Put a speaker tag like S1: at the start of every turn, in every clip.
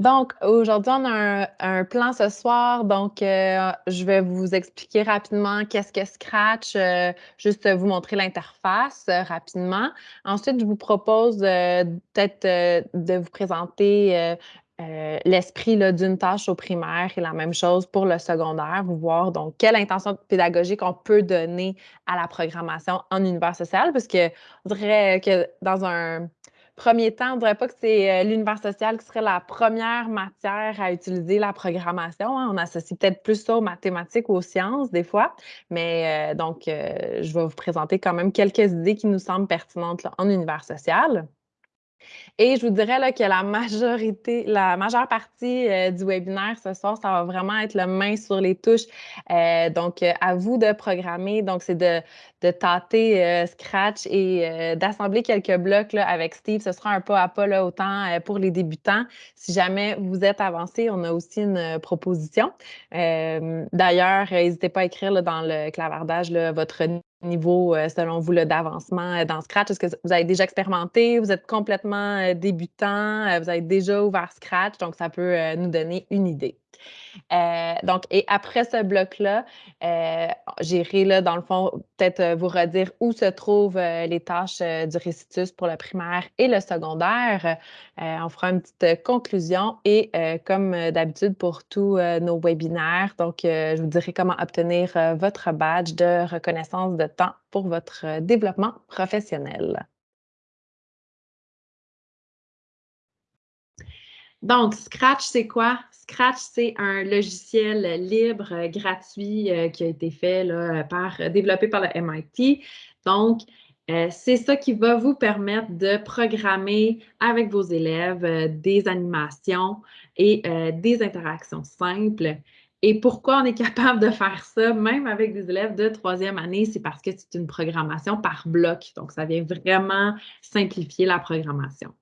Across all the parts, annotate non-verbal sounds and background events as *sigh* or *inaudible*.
S1: Donc, aujourd'hui, on a un, plan ce soir. Donc, euh, je vais vous expliquer rapidement qu'est-ce que Scratch, euh, juste vous montrer l'interface euh, rapidement. Ensuite, je vous propose peut-être de vous présenter l'esprit d'une tâche au primaire et la même chose pour le secondaire, voir donc quelle intention pédagogique on peut donner à la programmation en univers social, parce que je dirais que dans un premier temps, on ne dirait pas que c'est euh, l'univers social qui serait la première matière à utiliser la programmation. Hein. On associe peut-être plus ça aux mathématiques ou aux sciences des fois. Mais euh, donc, euh, je vais vous présenter quand même quelques idées qui nous semblent pertinentes en univers social. Et je vous dirais que la majorité, la majeure partie euh, du webinaire ce soir, ça va vraiment être le main sur les touches. Euh, donc, euh, à vous de programmer. Donc, c'est de, de tâter Scratch et d'assembler quelques blocs avec Steve. Ce sera un pas à pas autant pour les débutants. Si jamais vous êtes avancé, on a aussi une proposition. D'ailleurs, n'hésitez pas à écrire dans le clavardage votre niveau, euh, selon vous, d'avancement euh, dans Scratch? Est-ce que vous avez déjà expérimenté? Vous êtes complètement euh, débutant? Vous avez déjà ouvert Scratch? Donc, ça peut nous donner une idée. Euh, donc, et après ce bloc-là, euh, j'irai, là, dans le fond, peut-être euh, vous redire où se trouvent les tâches du récitus pour le primaire et le secondaire. on fera une petite conclusion et comme d'habitude pour tous nos webinaires, donc, je vous dirai comment obtenir votre badge de reconnaissance de temps pour votre développement professionnel. Donc, Scratch, c'est quoi? Scratch, c'est un logiciel libre, euh, gratuit, euh, qui a été fait par, développé par le MIT. Donc, euh, c'est ça qui va vous permettre de programmer avec vos élèves des animations et des interactions simples. Et pourquoi on est *laughs* capable de faire ça, même avec des élèves de troisième année, c'est parce que c'est une programmation par bloc. Donc, ça vient vraiment simplifier la programmation.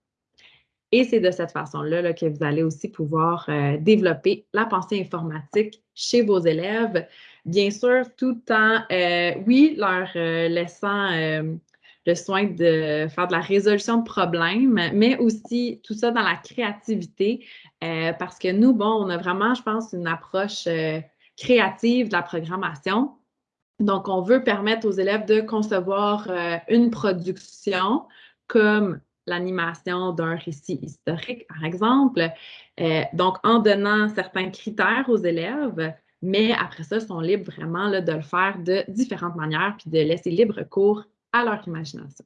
S1: Et c'est de cette façon-là que vous allez aussi pouvoir euh, développer la pensée informatique chez vos élèves, bien sûr, tout en, euh, oui, leur euh, laissant le soin de faire de la résolution de problèmes, mais aussi tout ça dans la créativité, parce que nous, bon, on a vraiment, je pense, une approche créative de la programmation. Donc, on veut permettre aux élèves de concevoir une production comme l'animation d'un récit historique, par exemple. Euh, donc, en donnant certains critères aux élèves, mais après ça, ils sont libres vraiment là, de le faire de différentes manières, puis de laisser libre cours à leur imagination.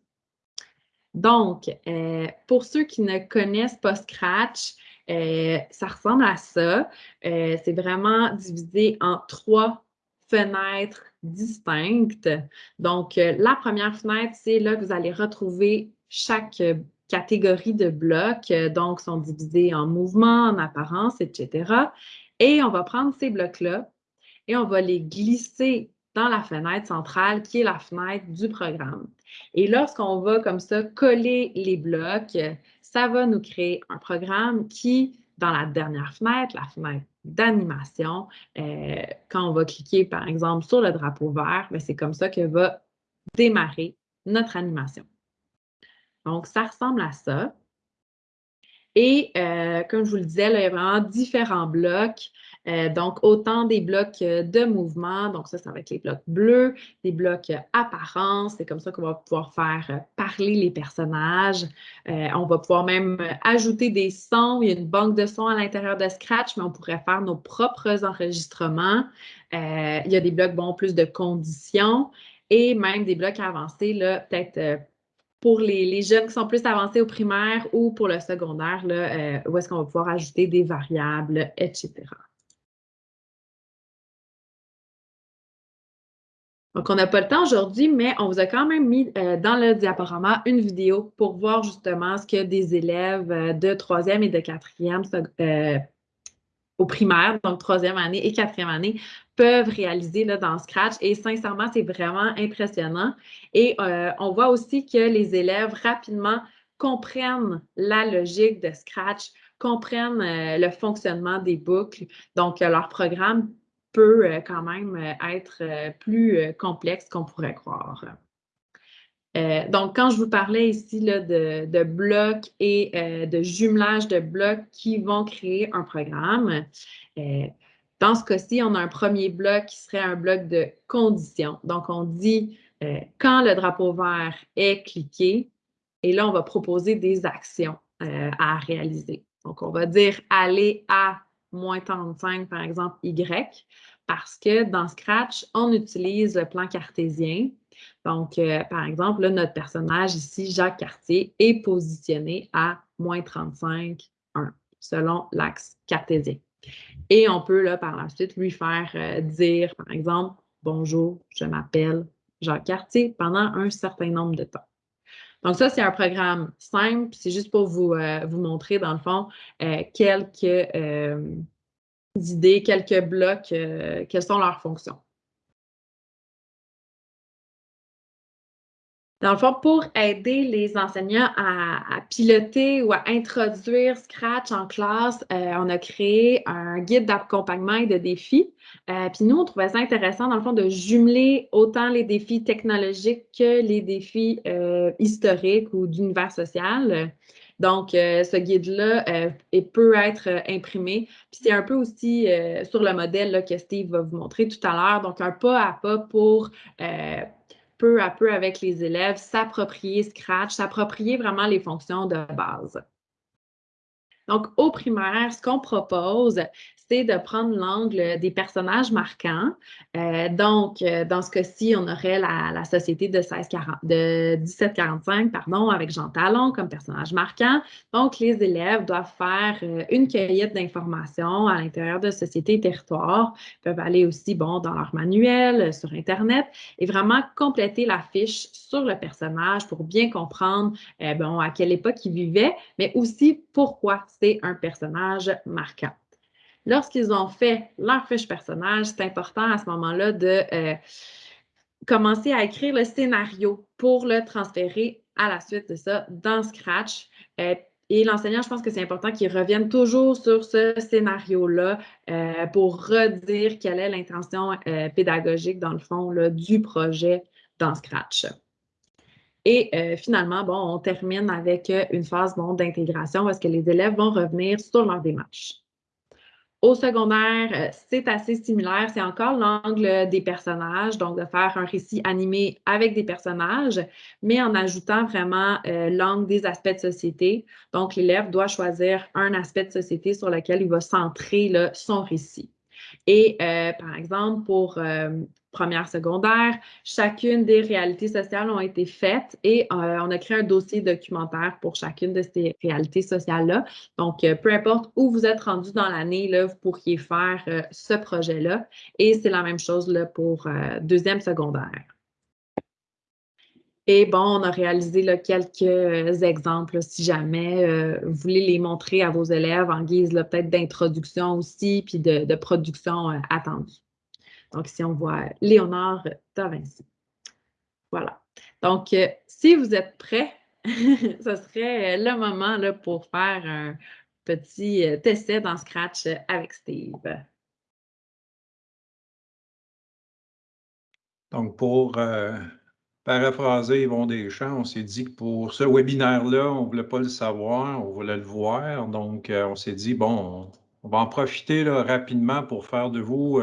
S1: Donc, euh, pour ceux qui ne connaissent pas Scratch, euh, ça ressemble à ça. C'est vraiment divisé en trois fenêtres distinctes. Donc, la première fenêtre, c'est là que vous allez retrouver chaque euh, catégorie de blocs, euh, donc, sont divisés en mouvements, en apparence, etc. Et on va prendre ces blocs-là et on va les glisser dans la fenêtre centrale qui est la fenêtre du programme. Et lorsqu'on va comme ça coller les blocs, ça va nous créer un programme qui, dans la dernière fenêtre, la fenêtre d'animation, euh, quand on va cliquer par exemple sur le drapeau vert, ben, c'est comme ça que va démarrer notre animation. Donc, ça ressemble à ça. Et euh, comme je vous le disais, il y a vraiment différents blocs. Euh, donc, autant des blocs euh, de mouvement, donc ça, ça va être les blocs bleus, des blocs apparence, c'est comme ça qu'on va pouvoir faire parler les personnages. on va pouvoir même ajouter des sons. Il y a une banque de sons à l'intérieur de Scratch, mais on pourrait faire nos propres enregistrements. il y a des blocs, bon, plus de conditions et même des blocs avancés, là, peut-être pour les, jeunes qui sont plus avancés au primaire ou pour le secondaire, là, euh, où est-ce qu'on va pouvoir ajouter des variables, etc. Donc, on n'a pas le temps aujourd'hui, mais on vous a quand même mis euh, dans le diaporama une vidéo pour voir justement ce que des élèves euh, de troisième et de quatrième au primaire, donc troisième année et quatrième année, peuvent réaliser dans Scratch. Et sincèrement, c'est vraiment impressionnant. Et euh, on voit aussi que les élèves rapidement comprennent la logique de Scratch, comprennent euh, le fonctionnement des boucles. Donc, euh, leur programme peut quand même être plus complexe qu'on pourrait croire. Euh, donc, quand je vous parlais ici de, blocs et euh, de jumelage de blocs qui vont créer un programme, euh, dans ce cas-ci, on a un premier bloc qui serait un bloc de conditions. Donc, on dit quand le drapeau vert est cliqué, et là, on va proposer des actions à réaliser. Donc, on va dire aller à moins 35, par exemple, Y, parce que dans Scratch, on utilise le plan cartésien. Donc, euh, par exemple, notre personnage ici, Jacques Cartier, est positionné à moins 35, 1, selon l'axe cartésien. Et on peut, là, par la suite, lui faire euh, dire, par exemple, Bonjour, je m'appelle Jacques Cartier pendant un certain nombre de temps. Donc, ça, c'est un programme simple. C'est juste pour vous, euh, vous montrer, dans le fond, quelques idées, quelques blocs, quelles sont leurs fonctions. Dans le fond, pour aider les enseignants à, piloter ou à introduire Scratch en classe, euh, on a créé un guide d'accompagnement et de défis. Euh, puis nous, on trouvait ça intéressant, dans le fond, de jumeler autant les défis technologiques que les défis euh, historiques ou d'univers social. Donc, ce guide-là peut être imprimé. Puis c'est un peu aussi sur le modèle que Steve va vous montrer tout à l'heure. Donc, un pas à pas pour peu à peu avec les élèves, s'approprier Scratch, s'approprier vraiment les fonctions de base. Donc, au primaire, ce qu'on propose, de prendre l'angle des personnages marquants. Euh, donc, euh, dans ce cas-ci, on aurait la, société de, 1640, de 1745 pardon, avec Jean Talon comme personnage marquant. Donc, les élèves doivent faire euh, une cueillette d'informations à l'intérieur de Société et Territoire. Ils peuvent aller aussi bon, dans leur manuel, sur Internet et vraiment compléter la fiche sur le personnage pour bien comprendre bon, à quelle époque il vivait, mais aussi pourquoi c'est un personnage marquant. Lorsqu'ils ont fait leur fiche personnage, c'est important à ce moment-là de euh, commencer à écrire le scénario pour le transférer à la suite de ça dans Scratch. Euh, et l'enseignant, je pense que c'est important qu'il revienne toujours sur ce scénario-là euh, pour redire quelle est l'intention pédagogique, dans le fond, du projet dans Scratch. Et finalement, bon, on termine avec une phase bon, d'intégration parce que les élèves vont revenir sur leur démarche. Au secondaire, euh, c'est assez similaire. C'est encore l'angle des personnages, donc de faire un récit animé avec des personnages, mais en ajoutant vraiment euh, l'angle des aspects de société. Donc, l'élève doit choisir un aspect de société sur lequel il va centrer son récit. Et euh, par exemple, pour première, secondaire. Chacune des réalités sociales ont été faites et euh, on a créé un dossier documentaire pour chacune de ces réalités sociales-là. Donc, euh, peu importe où vous êtes rendu dans l'année, vous pourriez faire euh, ce projet-là. Et c'est la même chose pour deuxième secondaire. Et bon, on a réalisé quelques exemples si jamais vous voulez les montrer à vos élèves en guise peut-être d'introduction aussi, puis de production attendue. Donc, ici, on voit Léonard da Vinci. Voilà. Donc, euh, si vous êtes prêts, *laughs* ce serait le moment là, pour faire un petit euh, essai dans Scratch avec Steve.
S2: Donc, pour euh, paraphraser Yvon Deschamps, on s'est dit que pour ce webinaire-là, on ne voulait pas le savoir, on voulait le voir. Donc, on s'est dit, bon, on va en profiter là, rapidement pour faire de vous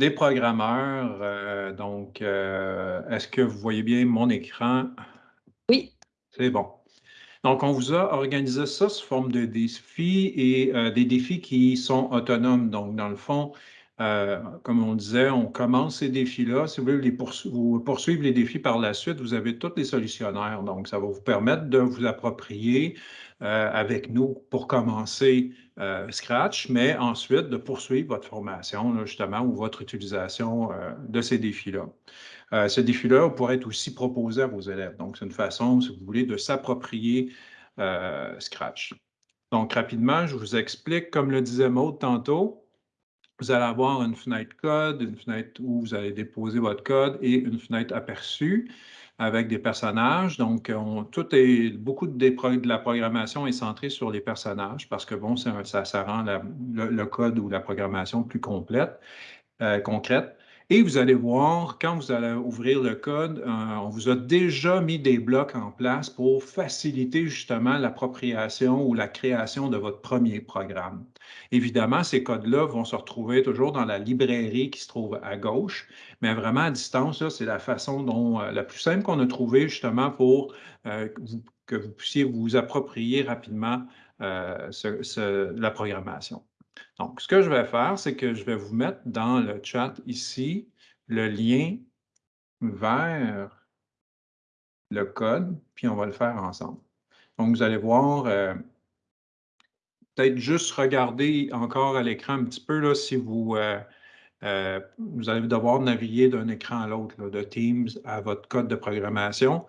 S2: des programmeurs. Euh, donc, euh, est-ce que vous voyez bien mon écran?
S1: Oui.
S2: C'est bon. Donc, on vous a organisé ça sous forme de défis et euh, des défis qui sont autonomes. Donc, dans le fond, comme on disait, on commence ces défis-là. Si vous voulez poursuivre les défis par la suite, vous avez tous les solutionnaires. Donc, ça va vous permettre de vous approprier avec nous pour commencer euh, Scratch, mais ensuite de poursuivre votre formation, justement, ou votre utilisation euh, de ces défis-là. Euh, ce défi-là pourrait être aussi proposé à vos élèves. Donc, c'est une façon, si vous voulez, de s'approprier Scratch. Donc, rapidement, je vous explique, comme le disait Maud tantôt, vous allez avoir une fenêtre code, une fenêtre où vous allez déposer votre code et une fenêtre aperçue avec des personnages. Donc, on, tout est, beaucoup de, la programmation est centrée sur les personnages parce que, bon, ça, ça rend le, code ou la programmation plus complète, euh, concrète. Et vous allez voir, quand vous allez ouvrir le code, euh, on vous a déjà mis des blocs en place pour faciliter justement l'appropriation ou la création de votre premier programme. Évidemment, ces codes-là vont se retrouver toujours dans la librairie qui se trouve à gauche, mais vraiment à distance, c'est la façon dont euh, la plus simple qu'on a trouvée justement pour euh, que vous puissiez vous approprier rapidement la programmation. Donc, ce que je vais faire, c'est que je vais vous mettre dans le chat ici le lien vers le code, puis on va le faire ensemble. Donc, vous allez voir, euh, peut-être juste regarder encore à l'écran un petit peu là, si vous, euh, euh, vous allez devoir naviguer d'un écran à l'autre, de Teams à votre code de programmation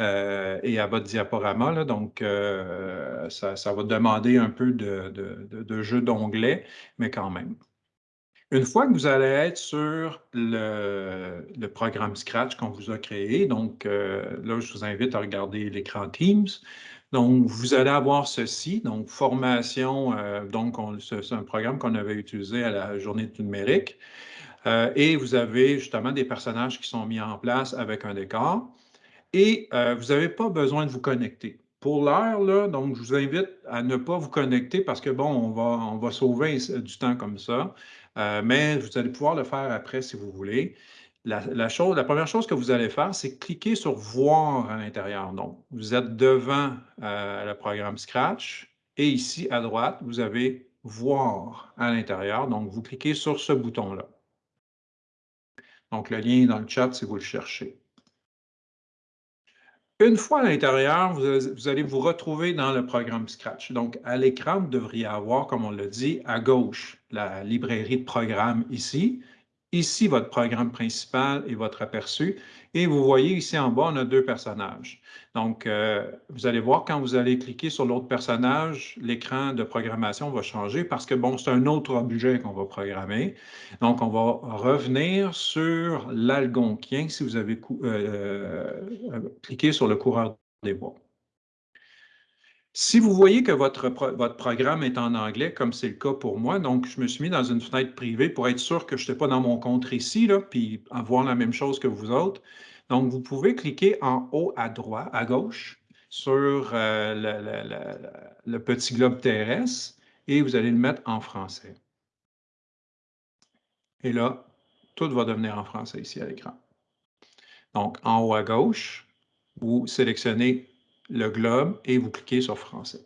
S2: euh, et à votre diaporama. donc, euh, ça, va demander un peu de, jeu d'onglet, mais quand même. Une fois que vous allez être sur le, le programme Scratch qu'on vous a créé, donc là, je vous invite à regarder l'écran Teams. Donc, vous allez avoir ceci, donc formation, euh, donc c'est un programme qu'on avait utilisé à la journée du numérique. Euh, et vous avez justement des personnages qui sont mis en place avec un décor. Et euh, vous n'avez pas besoin de vous connecter. Pour l'heure, donc je vous invite à ne pas vous connecter parce que bon, on va sauver du temps comme ça. mais vous allez pouvoir le faire après si vous voulez. La, première chose que vous allez faire, c'est cliquer sur « Voir » à l'intérieur. Donc, vous êtes devant euh, le programme Scratch et ici, à droite, vous avez « Voir » à l'intérieur. Donc, vous cliquez sur ce bouton-là. Donc, le lien est dans le chat si vous le cherchez. Une fois à l'intérieur, vous, allez vous retrouver dans le programme Scratch. Donc, à l'écran, vous devriez avoir, comme on l'a dit, à gauche, la librairie de programmes ici. Ici, votre programme principal et votre aperçu. Et vous voyez ici en bas, on a deux personnages. Donc, euh, vous allez voir quand vous allez cliquer sur l'autre personnage, l'écran de programmation va changer parce que, bon, c'est un autre objet qu'on va programmer. Donc, on va revenir sur l'algonquien si vous avez euh, euh, cliqué sur le coureur des bois. Si vous voyez que votre, votre programme est en anglais, comme c'est le cas pour moi, donc je me suis mis dans une fenêtre privée pour être sûr que je n'étais pas dans mon compte ici, puis avoir la même chose que vous autres. Donc, vous pouvez cliquer en haut à droite, à gauche, sur euh, le, petit globe terrestre et vous allez le mettre en français. Et là, tout va devenir en français ici à l'écran. Donc, en haut à gauche, vous sélectionnez le globe et vous cliquez sur français.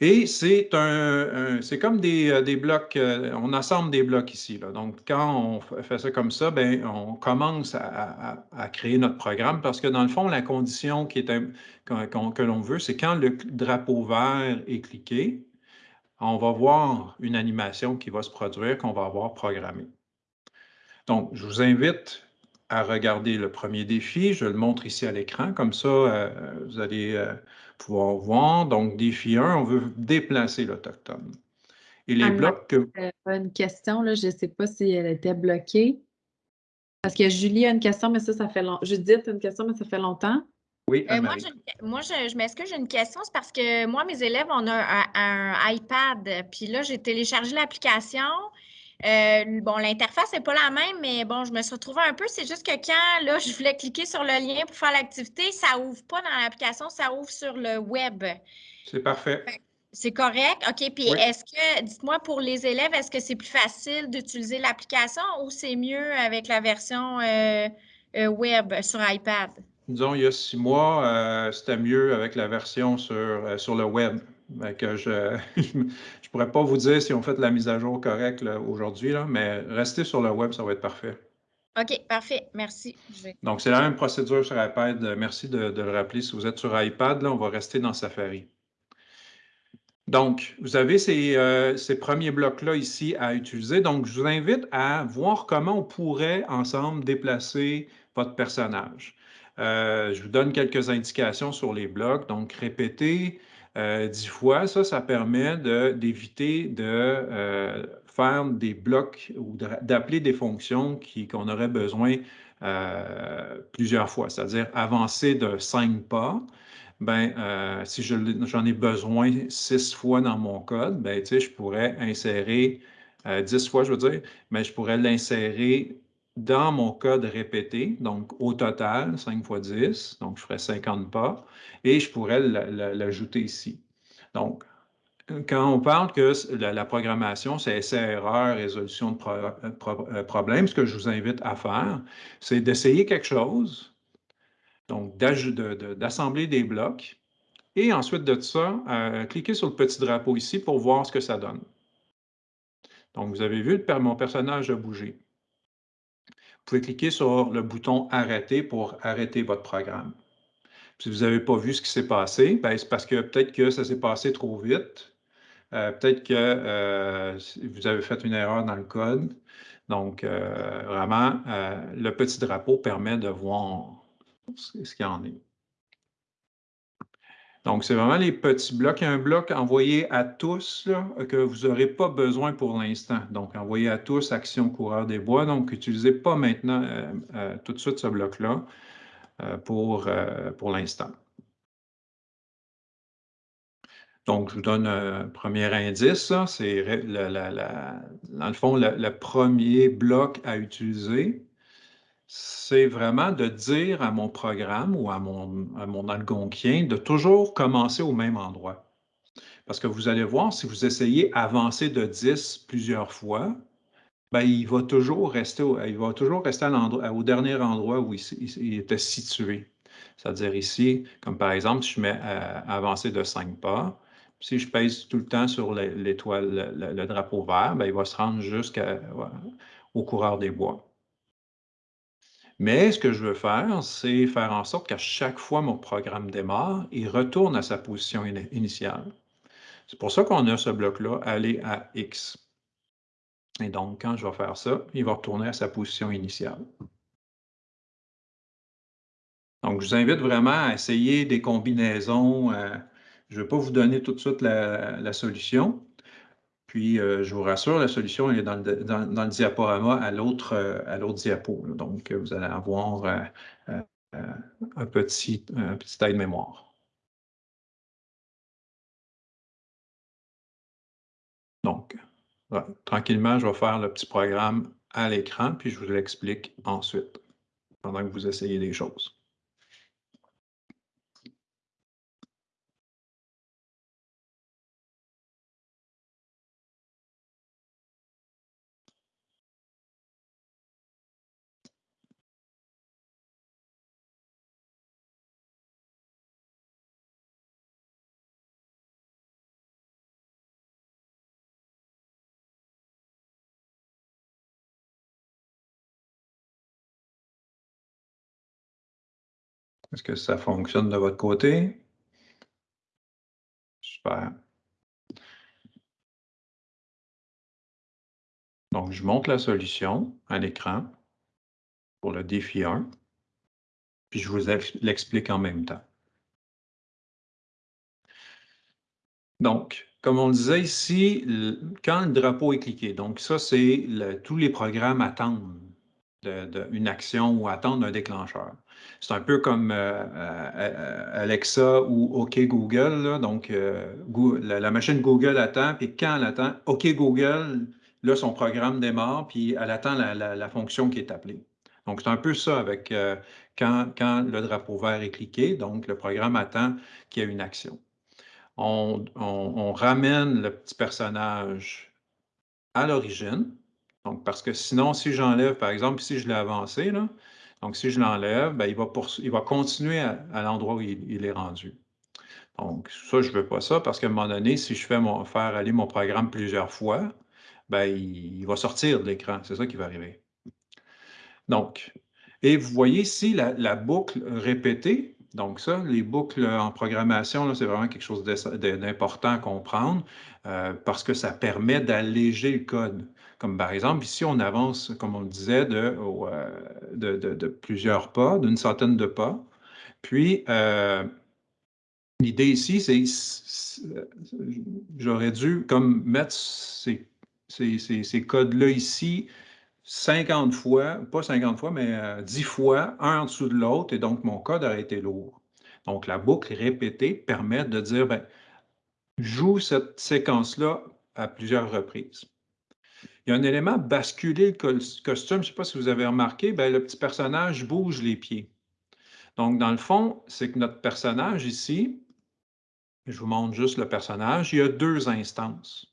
S2: Et c'est un, c'est comme des, euh, des blocs, euh, on assemble des blocs ici. Donc, quand on fait ça comme ça, ben, on commence à, créer notre programme parce que dans le fond, la condition qui est que l'on veut, c'est quand le drapeau vert est cliqué, on va voir une animation qui va se produire qu'on va avoir programmée. Donc, je vous invite à regarder le premier défi. Je le montre ici à l'écran, comme ça, euh, vous allez euh, pouvoir voir. Donc, défi 1, on veut déplacer l'Autochtone.
S1: Et les blocs que... Une question, là, je ne sais pas si elle était bloquée. Parce que Julie a une question, mais ça, ça fait longtemps. Judith a une question, mais ça fait longtemps.
S3: Oui, euh, moi, je, moi, je, m'excuse, j'ai une question. C'est parce que moi, mes élèves, on a un iPad. Puis là, j'ai téléchargé l'application. Euh, bon, l'interface n'est pas la même, mais bon, je me suis retrouvée un peu. C'est juste que quand là, je voulais cliquer sur le lien pour faire l'activité, ça ouvre pas dans l'application, ça ouvre sur le web.
S2: C'est parfait.
S3: C'est correct. OK. Puis est-ce que, dites-moi pour les élèves, est-ce que c'est plus facile d'utiliser l'application ou c'est mieux avec la version euh, euh, web sur iPad?
S2: Disons, il y a six mois, c'était mieux avec la version sur, sur le web. Que je *laughs* ne pourrais pas vous dire si on fait la mise à jour correcte aujourd'hui, mais restez sur le web, ça va être parfait.
S3: OK, parfait. Merci.
S2: Donc, c'est la même procédure sur iPad. Merci de, le rappeler. Si vous êtes sur iPad, là, on va rester dans Safari. Donc, vous avez ces, euh, ces premiers blocs-là ici à utiliser. Donc, je vous invite à voir comment on pourrait ensemble déplacer votre personnage. Euh, je vous donne quelques indications sur les blocs. Donc, répétez, euh, dix fois, ça, ça permet d'éviter de, euh, faire des blocs ou d'appeler des fonctions qu'on aurait besoin euh, plusieurs fois, c'est-à-dire avancer de cinq pas. Ben, si j'en ai besoin six fois dans mon code, ben, je pourrais insérer 10 fois, je veux dire, mais je pourrais l'insérer dans mon code répété, donc au total, 5 fois 10, donc je ferais 50 pas, et je pourrais l'ajouter ici. Donc, quand on parle que la, programmation, c'est essai-erreur, résolution de euh, problèmes, ce que je vous invite à faire, c'est d'essayer quelque chose, donc d'assembler des blocs, et ensuite de ça, euh, cliquez sur le petit drapeau ici pour voir ce que ça donne. Donc, vous avez vu, mon personnage a bougé. Vous pouvez cliquer sur le bouton « Arrêter » pour arrêter votre programme. Si vous n'avez pas vu ce qui s'est passé, ben, c'est parce que peut-être que ça s'est passé trop vite. Euh, peut-être que euh, vous avez fait une erreur dans le code. Donc, euh, vraiment, le petit drapeau permet de voir ce qu'il y en est. Donc, c'est vraiment les petits blocs. Il y a un bloc envoyé à tous que vous n'aurez pas besoin pour l'instant. Donc, envoyé à tous, action coureur des bois. Donc, n'utilisez pas maintenant tout de suite ce bloc-là pour, pour l'instant. Donc, je vous donne un premier indice. C'est, dans le fond, le, premier bloc à utiliser. C'est vraiment de dire à mon programme ou à mon, algonquien de toujours commencer au même endroit. Parce que vous allez voir, si vous essayez avancer de 10 plusieurs fois, ben, il va toujours rester, au, au dernier endroit où il, était situé. C'est-à-dire ici, comme par exemple, si je mets avancer de 5 pas, si je pèse tout le temps sur l'étoile, le, drapeau vert, bien, il va se rendre jusqu'au coureur des bois. Mais ce que je veux faire, c'est faire en sorte qu'à chaque fois mon programme démarre, il retourne à sa position initiale. C'est pour ça qu'on a ce bloc-là, aller à X. Et donc, quand je vais faire ça, il va retourner à sa position initiale. Donc, je vous invite vraiment à essayer des combinaisons, euh, je ne vais pas vous donner tout de suite la, solution. Puis, euh, je vous rassure, la solution est dans le, diaporama à l'autre euh, diapo. Donc, vous allez avoir euh, un, petit, un petit aide-mémoire. Donc, tranquillement, je vais faire le petit programme à l'écran, puis je vous l'explique ensuite, pendant que vous essayez des choses. Est-ce que ça fonctionne de votre côté? Super. Donc, je montre la solution à l'écran pour le défi 1, puis je vous l'explique en même temps. Donc, comme on le disait ici, quand le drapeau est cliqué, donc ça, c'est tous les programmes attendent une action ou attendre un déclencheur. C'est un peu comme euh, euh, Alexa ou OK Google. donc, euh, la, machine Google attend, puis quand elle attend, OK Google, là, son programme démarre, puis elle attend la, fonction qui est appelée. Donc, c'est un peu ça avec quand, le drapeau vert est cliqué, donc le programme attend qu'il y ait une action. On, on ramène le petit personnage à l'origine, donc, parce que sinon, si j'enlève, par exemple, si je l'ai avancé, donc si je l'enlève, ben, il, va il va continuer à, l'endroit où il, est rendu. Donc, ça, je ne veux pas ça parce qu'à un moment donné, si je fais mon, faire aller mon programme plusieurs fois, ben, il, va sortir de l'écran. C'est ça qui va arriver. Donc, et vous voyez ici la boucle répétée, donc ça, les boucles en programmation, c'est vraiment quelque chose d'important à comprendre euh, parce que ça permet d'alléger le code. Comme par exemple, ici, on avance, comme on le disait, de, euh, plusieurs pas, d'une centaine de pas. Puis, euh, l'idée ici, c'est j'aurais dû comme mettre ces, ces codes-là ici 50 fois, pas 50 fois, mais 10 euh, fois, un en dessous de l'autre, et donc mon code aurait été lourd. Donc, la boucle répétée permet de dire, ben, joue cette séquence-là à plusieurs reprises. Il y a un élément basculer le costume. Je ne sais pas si vous avez remarqué, ben, le petit personnage bouge les pieds. Donc, dans le fond, c'est que notre personnage ici, je vous montre juste le personnage, il y a deux instances.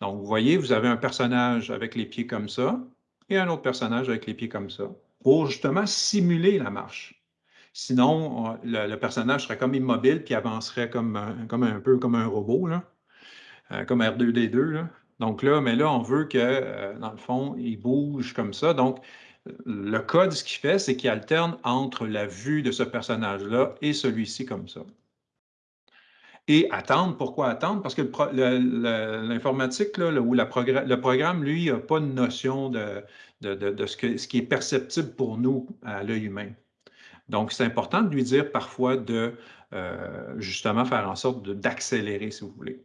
S2: Donc, vous voyez, vous avez un personnage avec les pieds comme ça et un autre personnage avec les pieds comme ça pour justement simuler la marche. Sinon, le, personnage serait comme immobile puis avancerait comme, un, peu comme un robot, euh, comme R2D2. Donc là, mais là, on veut que, euh, dans le fond, il bouge comme ça. Donc, le code, ce qu'il fait, c'est qu'il alterne entre la vue de ce personnage-là et celui-ci comme ça. Et attendre, pourquoi attendre? Parce que l'informatique ou le programme, lui, n'a pas de notion de, ce, qui est perceptible pour nous à l'œil humain. Donc, c'est important de lui dire parfois de euh, justement faire en sorte d'accélérer, si vous voulez.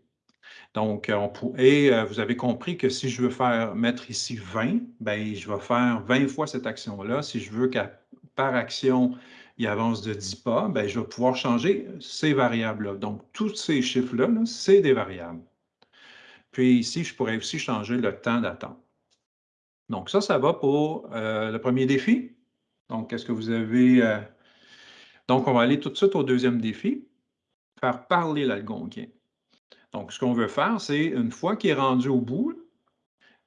S2: Donc, on et euh, vous avez compris que si je veux faire mettre ici 20, ben, je vais faire 20 fois cette action-là. Si je veux qu'à par action, il avance de 10 pas, bien, je vais pouvoir changer ces variables-là. Donc, tous ces chiffres-là, c'est des variables. Puis ici, je pourrais aussi changer le temps d'attente. Donc, ça, ça va pour euh, le premier défi. Donc, qu'est-ce que vous avez? Euh, donc, on va aller tout de suite au deuxième défi, faire parler l'algonquien. Donc, ce qu'on veut faire, c'est une fois qu'il est rendu au bout,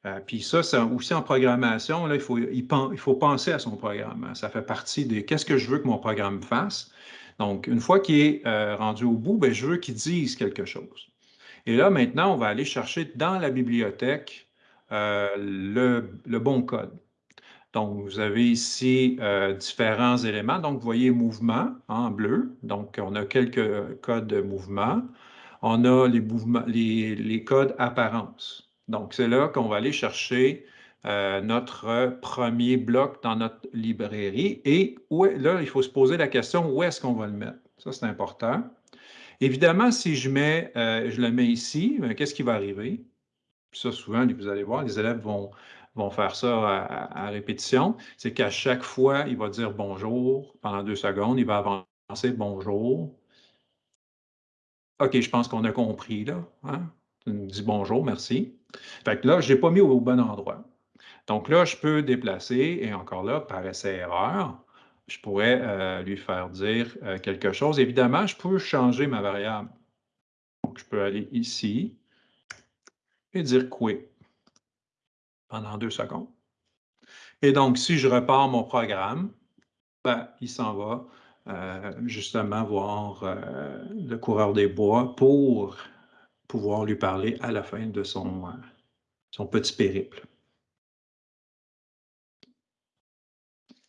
S2: euh, puis ça, c'est aussi en programmation, là, il, faut, il, faut penser à son programme. Ça fait partie de qu'est-ce que je veux que mon programme fasse. Donc, une fois qu'il est euh, rendu au bout, bien, je veux qu'il dise quelque chose. Et là, maintenant, on va aller chercher dans la bibliothèque euh, le, bon code. Donc, vous avez ici différents éléments. Donc, vous voyez mouvement en bleu. Donc, on a quelques codes de mouvement. On a les, codes apparence. Donc, c'est là qu'on va aller chercher euh, notre premier bloc dans notre librairie. Et là, il faut se poser la question, où est-ce qu'on va le mettre? Ça, c'est important. Évidemment, si je, euh, le mets ici, ben, qu'est-ce qui va arriver? ça, souvent, vous allez voir, les élèves vont, faire ça à répétition. C'est qu'à chaque fois, il va dire bonjour pendant deux secondes, il va avancer bonjour. OK, je pense qu'on a compris, là. Hein? Tu me dis bonjour, merci. Fait que là, je n'ai pas mis au bon endroit. Donc là, je peux déplacer, et encore là, par essai-erreur, je pourrais euh, lui faire dire euh, quelque chose. Évidemment, je peux changer ma variable. Donc, je peux aller ici et dire quit pendant deux secondes. Et donc, si je repars mon programme, ben, il s'en va justement voir le coureur des bois pour pouvoir lui parler à la fin de son, euh, son petit périple.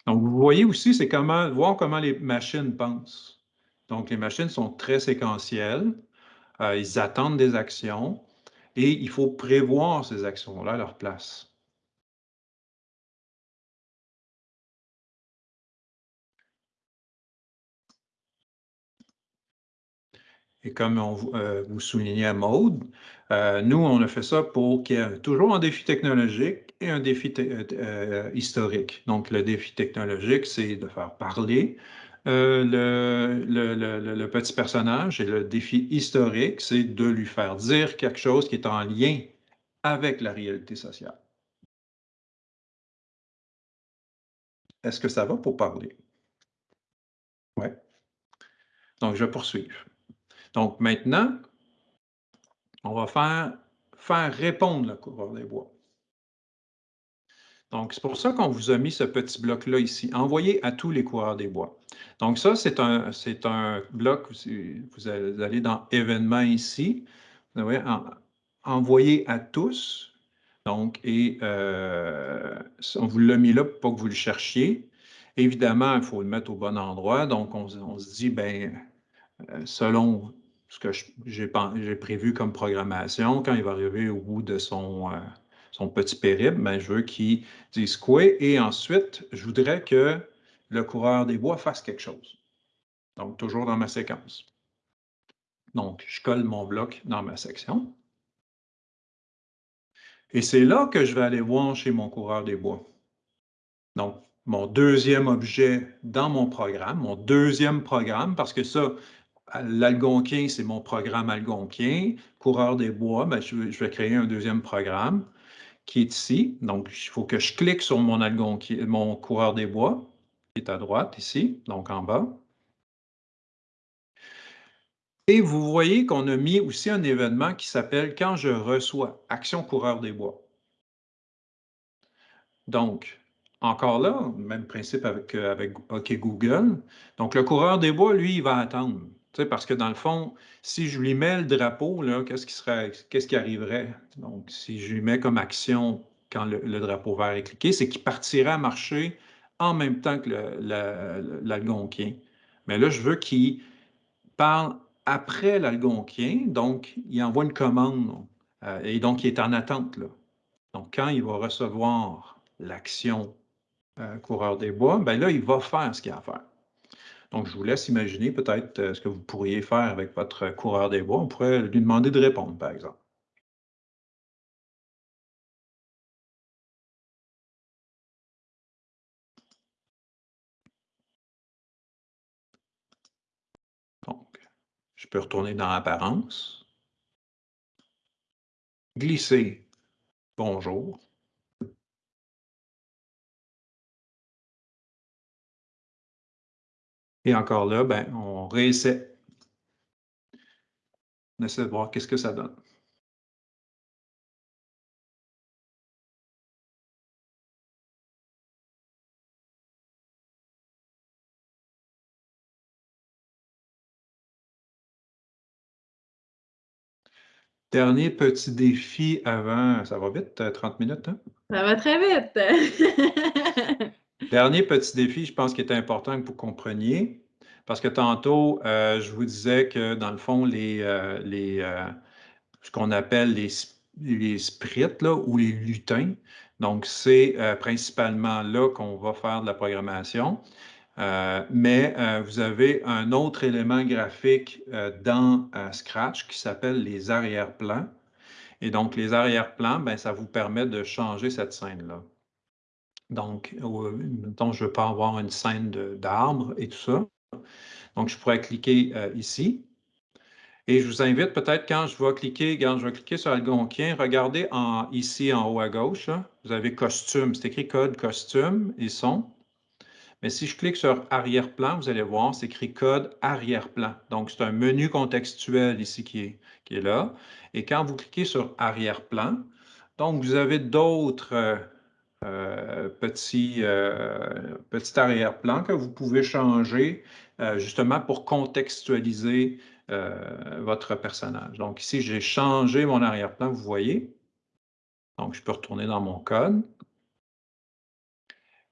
S2: Donc, vous voyez aussi, c'est comment voir comment les machines pensent. Donc, les machines sont très séquentielles, euh, ils attendent des actions et il faut prévoir ces actions-là à leur place. Et comme euh, vous soulignez à Maude, euh, nous, on a fait ça pour qu'il y ait toujours un défi technologique et un défi euh, historique. Donc, le défi technologique, c'est de faire parler le, petit personnage et le défi historique, c'est de lui faire dire quelque chose qui est en lien avec la réalité sociale. Est-ce que ça va pour parler? Oui. Donc, je vais poursuivre. Donc maintenant, on va faire, répondre le coureur des bois. Donc, c'est pour ça qu'on vous a mis ce petit bloc-là ici, envoyer à tous les coureurs des bois. Donc, ça, c'est un, un bloc, vous allez dans événements ici, vous voyez, envoyer à tous. Donc, et euh, on vous l'a mis là pour que vous le cherchiez. Évidemment, il faut le mettre au bon endroit. Donc, on, on se dit, ben, euh, selon ce que j'ai prévu comme programmation, quand il va arriver au bout de son, euh, son petit périple, ben, je veux qu'il dise quoi et ensuite, je voudrais que le coureur des bois fasse quelque chose. Donc, toujours dans ma séquence. Donc, je colle mon bloc dans ma section. Et c'est là que je vais aller voir chez mon coureur des bois. Donc, mon deuxième objet dans mon programme, mon deuxième programme, parce que ça, L'Algonquin, c'est mon programme Algonquin. Coureur des bois, ben, je, vais créer un deuxième programme qui est ici. Donc, il faut que je clique sur mon, coureur des bois, qui est à droite ici, donc en bas. Et vous voyez qu'on a mis aussi un événement qui s'appelle « Quand je reçois Action coureur des bois ». Donc, encore là, même principe avec, euh, avec OK Google. Donc, le coureur des bois, lui, il va attendre. Parce que dans le fond, si je lui mets le drapeau, qu'est-ce qui qui arriverait? Donc, si je lui mets comme action quand le, drapeau vert est cliqué, c'est qu'il partirait à marcher en même temps que l'algonquien. Mais là, je veux qu'il parle après l'algonquien, donc il envoie une commande euh, et donc il est en attente. Donc, quand il va recevoir l'action euh, coureur des bois, ben là, il va faire ce qu'il a à faire. Donc, je vous laisse imaginer peut-être euh, ce que vous pourriez faire avec votre coureur des bois. On pourrait lui demander de répondre, par exemple. Donc, je peux retourner dans l'apparence. Glisser. Bonjour. Et encore là, ben, on réessaie. On essaie de voir qu'est-ce que ça donne. Dernier petit défi avant, ça va vite, 30 minutes, hein?
S1: Ça va très vite. *laughs*
S2: Dernier petit défi, je pense qu'il est important que vous compreniez, parce que tantôt, euh, je vous disais que dans le fond, les, euh, euh, ce qu'on appelle les, les sprites ou les lutins, donc c'est principalement là qu'on va faire de la programmation. mais vous avez un autre élément graphique dans Scratch qui s'appelle les arrière-plans. Et donc, les arrière-plans, ben, ça vous permet de changer cette scène-là. Donc, euh, je veux pas avoir une scène d'arbres et tout ça. Donc, je pourrais cliquer euh, ici. Et je vous invite peut-être quand je vais cliquer, quand je vais cliquer sur Algonquin, regardez en, ici en haut à gauche, vous avez costume, c'est écrit code costume et son. Mais si je clique sur arrière-plan, vous allez voir, c'est écrit code arrière-plan. Donc, c'est un menu contextuel ici qui est, qui est là. Et quand vous cliquez sur arrière-plan, donc vous avez d'autres euh, petit, euh, petit arrière-plan que vous pouvez changer euh, justement pour contextualiser votre personnage. Donc ici, j'ai changé mon arrière-plan, vous voyez. Donc, je peux retourner dans mon code.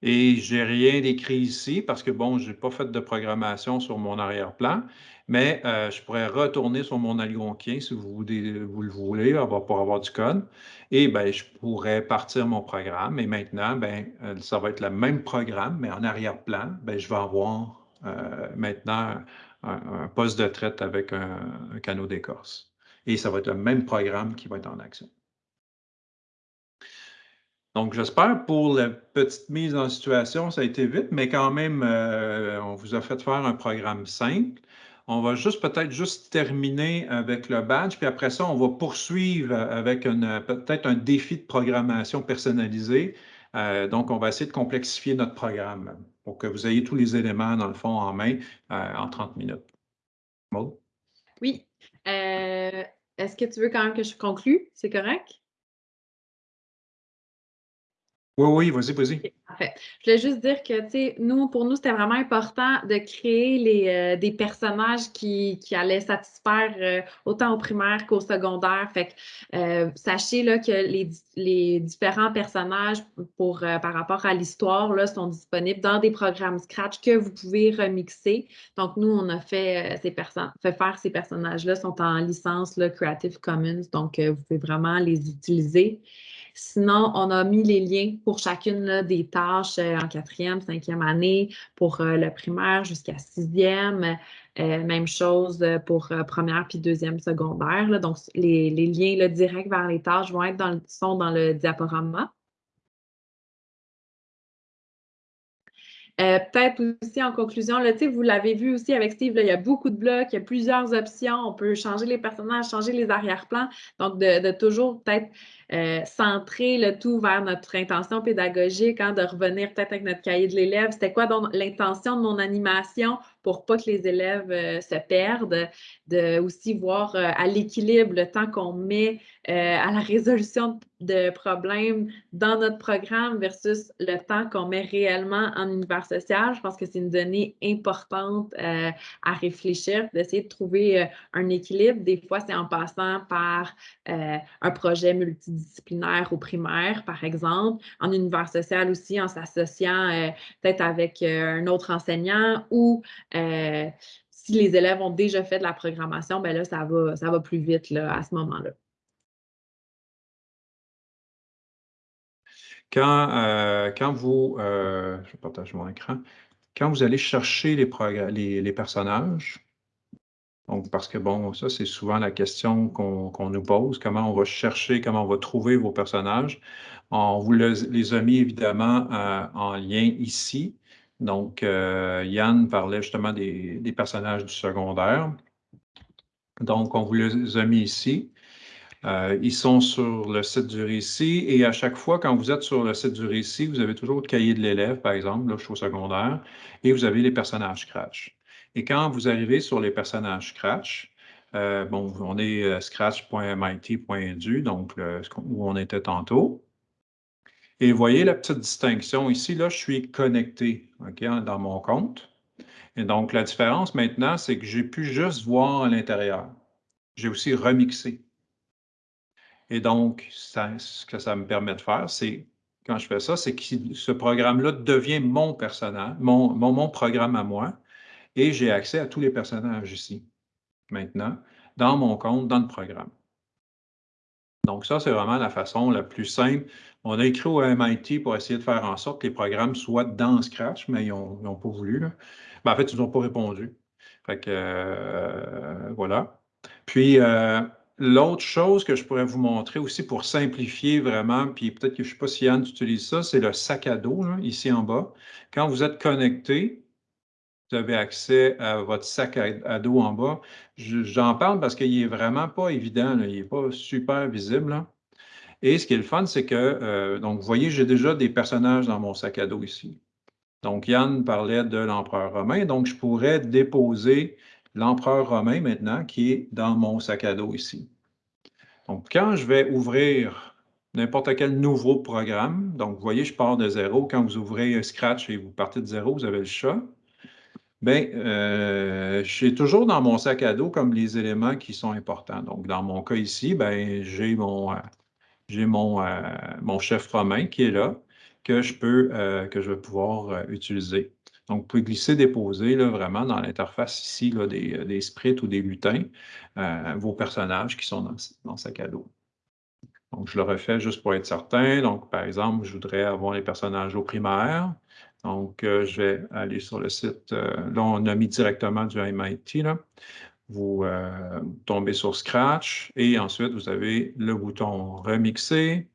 S2: Et j'ai rien écrit ici parce que, bon, je n'ai pas fait de programmation sur mon arrière-plan, mais euh, je pourrais retourner sur mon algonquin si vous, vous le voulez pour avoir du code. Et ben, je pourrais partir mon programme. Et maintenant, ben, euh, ça va être le même programme, mais en arrière-plan, ben, je vais avoir euh, maintenant un, poste de traite avec un, canot d'écorce. Et ça va être le même programme qui va être en action. Donc, j'espère pour la petite mise en situation, ça a été vite, mais quand même, euh, on vous a fait faire un programme simple. On va juste peut-être juste terminer avec le badge, puis après ça, on va poursuivre avec peut-être un défi de programmation personnalisé. Euh, donc, on va essayer de complexifier notre programme pour que vous ayez tous les éléments, dans le fond, en main euh, en 30 minutes. Maud?
S1: Oui. Est-ce que tu veux quand même que je conclue? C'est correct?
S2: Oui, oui, vas-y, vas-y.
S1: parfait. Je voulais juste dire que, tu sais, nous, pour nous, c'était vraiment important de créer les, euh, des personnages qui, qui allaient satisfaire euh, autant au primaire qu'au secondaire. Fait que, euh, sachez là, que les, les différents personnages pour, par rapport à l'histoire sont disponibles dans des programmes Scratch que vous pouvez remixer. Donc, nous, on a fait, ces fait faire ces personnages-là, sont en licence Creative Commons. Donc, vous pouvez vraiment les utiliser. Sinon, on a mis les liens pour chacune des tâches euh, en quatrième, cinquième année, pour euh, le primaire jusqu'à sixième. Euh, même chose pour première puis deuxième secondaire. Donc, les, liens directs vers les tâches vont être dans sont dans le diaporama. Euh, peut-être aussi en conclusion, là, vous l'avez vu aussi avec Steve, il y a beaucoup de blocs, il y a plusieurs options. On peut changer les personnages, changer les arrière-plans. Donc, de, toujours peut-être euh, centrer le tout vers notre intention pédagogique, hein, de revenir peut-être avec notre cahier de l'élève. C'était quoi l'intention de mon animation pour pas que les élèves euh, se perdent, de aussi voir à l'équilibre le temps qu'on met à la résolution de problèmes dans notre programme versus le temps qu'on met réellement en univers social. Je pense que c'est une donnée importante euh, à réfléchir, d'essayer de trouver euh, un équilibre. Des fois, c'est en passant par euh, un projet multidisciplinaire au primaire, par exemple, en univers social aussi, en s'associant peut-être avec un autre enseignant ou si les élèves ont déjà fait de la programmation, ben là, ça va, ça va plus vite là, à ce moment-là.
S2: Quand, euh, quand vous, euh, je partage mon écran, quand vous allez chercher les, personnages, donc parce que bon, ça c'est souvent la question qu'on nous pose, comment on va chercher, comment on va trouver vos personnages. On vous les a mis évidemment euh, en lien ici. Donc, Yann parlait justement des, personnages du secondaire. Donc, on vous les a mis ici. Euh, ils sont sur le site du récit et à chaque fois, quand vous êtes sur le site du récit, vous avez toujours le cahier de l'élève, par exemple, là, je suis au secondaire, et vous avez les personnages Scratch. Et quand vous arrivez sur les personnages Scratch, euh, bon, on est euh, scratch.mit.edu, donc où on était tantôt. Et voyez la petite distinction ici, là, je suis connecté dans mon compte. Et donc, la différence maintenant, c'est que j'ai pu juste voir à l'intérieur. J'ai aussi remixé. Et donc, ce que ça me permet de faire, c'est, quand je fais ça, c'est que ce programme-là devient mon personnage, mon, mon, programme à moi, et j'ai accès à tous les personnages ici, maintenant, dans mon compte, dans le programme. Donc, ça, c'est vraiment la façon la plus simple. On a écrit au MIT pour essayer de faire en sorte que les programmes soient dans Scratch, mais ils n'ont pas voulu. Ben, en fait, ils n'ont pas répondu. Fait que, euh, voilà. Puis, euh, L'autre chose que je pourrais vous montrer aussi pour simplifier vraiment, puis peut-être que je ne sais pas si Yann utilise ça, c'est le sac à dos, ici en bas. Quand vous êtes connecté, vous avez accès à votre sac à, dos en bas. J'en parle parce qu'il n'est vraiment pas évident, il n'est pas super visible. Et ce qui est le fun, c'est que, euh, donc vous voyez, j'ai déjà des personnages dans mon sac à dos ici. Donc Yann parlait de l'empereur romain, donc je pourrais déposer l'empereur romain maintenant qui est dans mon sac à dos ici. Donc, quand je vais ouvrir n'importe quel nouveau programme, donc vous voyez, je pars de zéro. Quand vous ouvrez Scratch et vous partez de zéro, vous avez le chat. Bien, euh, j'ai toujours dans mon sac à dos comme les éléments qui sont importants. Donc, dans mon cas ici, ben, j'ai mon, mon, euh, mon chef romain qui est là, que je peux, euh, que je vais pouvoir utiliser. Donc, vous pouvez glisser, déposer là, vraiment dans l'interface ici là, des, euh, sprites ou des lutins, euh, vos personnages qui sont dans, dans sac à dos. Donc, je le refais juste pour être certain. Donc, par exemple, je voudrais avoir les personnages au primaire. Donc, euh, je vais aller sur le site. là, on a mis directement du MIT. Vous tombez sur Scratch et ensuite, vous avez le bouton Remixer.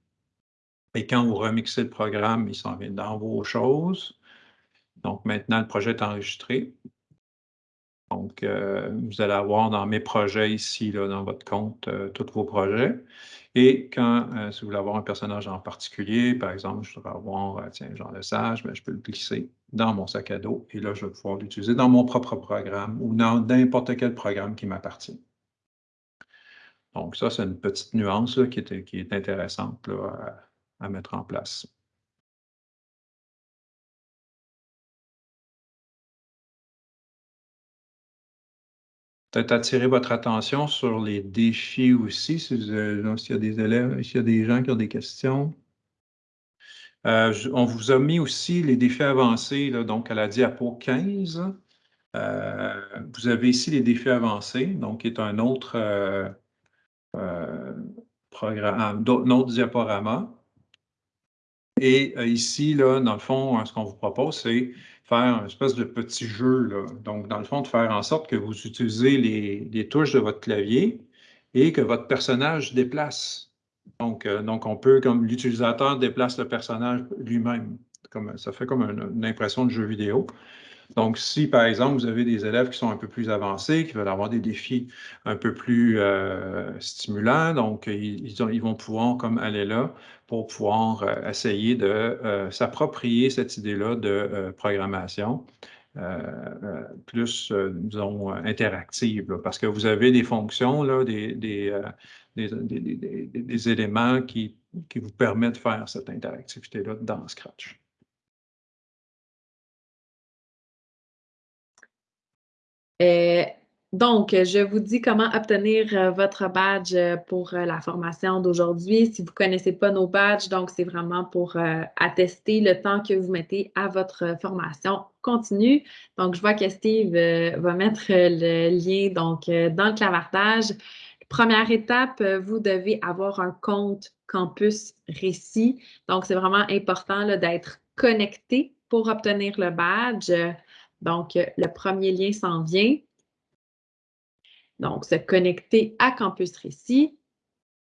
S2: Et quand vous remixez le programme, il s'en vient dans vos choses. Donc, maintenant, le projet est enregistré. Donc, euh, vous allez avoir dans mes projets ici, là, dans votre compte, euh, tous vos projets. Et quand, euh, si vous voulez avoir un personnage en particulier, par exemple, je voudrais avoir, tiens, Jean Lesage, mais je peux le glisser dans mon sac à dos et là, je vais pouvoir l'utiliser dans mon propre programme ou dans n'importe quel programme qui m'appartient. Donc, ça, c'est une petite nuance qui, est, qui, est, intéressante à mettre en place. Peut-être attirer votre attention sur les défis aussi, s'il y a des élèves, s'il y a des gens qui ont des questions. Euh, on vous a mis aussi les défis avancés, donc à la diapo 15. Euh, vous avez ici les défis avancés, donc qui est un autre euh, programme, un autre diaporama. Et ici, là, dans le fond, ce qu'on vous propose, c'est faire une espèce de petit jeu. Là. Donc, dans le fond, de faire en sorte que vous utilisez les, touches de votre clavier et que votre personnage déplace. Donc, euh, donc on peut, comme l'utilisateur déplace le personnage lui-même. ça fait comme une impression de jeu vidéo. Donc, si par exemple, vous avez des élèves qui sont un peu plus avancés, qui veulent avoir des défis un peu plus euh, stimulants, donc ils, vont pouvoir comme aller là pour pouvoir euh, essayer de euh, s'approprier cette idée-là de programmation. plus, disons, interactive, parce que vous avez des fonctions, là, des, éléments qui vous permettent de faire cette interactivité-là dans Scratch.
S1: Euh, donc, je vous dis comment obtenir euh, votre badge euh, pour la formation d'aujourd'hui. Si vous ne connaissez pas nos badges, donc c'est vraiment pour attester le temps que vous mettez à votre formation continue. Donc, je vois que Steve va mettre le lien donc, dans le clavardage. Première étape, vous devez avoir un compte Campus Récit. Donc, c'est vraiment important d'être connecté pour obtenir le badge. Donc, euh, le premier lien s'en vient. Donc, se connecter à Campus Récit.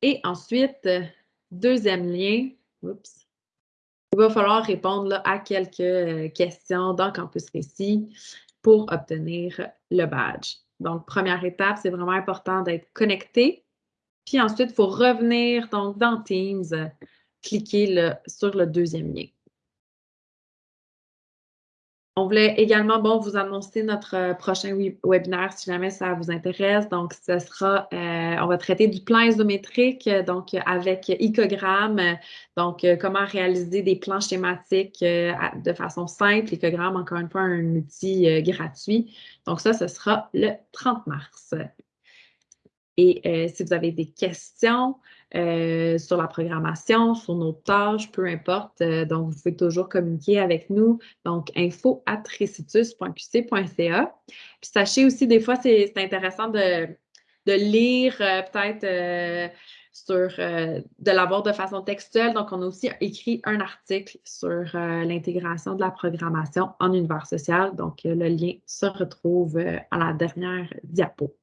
S1: Et ensuite, euh, deuxième lien, il va falloir répondre à quelques euh, questions dans Campus Récit pour obtenir le badge. Donc, première étape, c'est vraiment important d'être connecté. Puis ensuite, il faut revenir dans Teams, cliquer sur le deuxième lien. On voulait également vous annoncer notre euh, prochain webinaire si jamais ça vous intéresse. Donc, ce sera, euh, on va traiter du plan isométrique, donc avec icogramme, donc comment réaliser des plans schématiques de façon simple. Icogramme, encore une fois, un outil gratuit. Donc, ça, ce sera le 30 mars. Et si vous avez des questions, euh, sur la programmation, sur nos tâches, peu importe. Euh, donc, vous pouvez toujours communiquer avec nous. Donc, info Puis sachez aussi, des fois, c'est intéressant de, lire euh, peut-être sur de l'avoir de façon textuelle. Donc, on a aussi écrit un article sur l'intégration de la programmation en univers social. Donc, le lien se retrouve à la dernière diapo.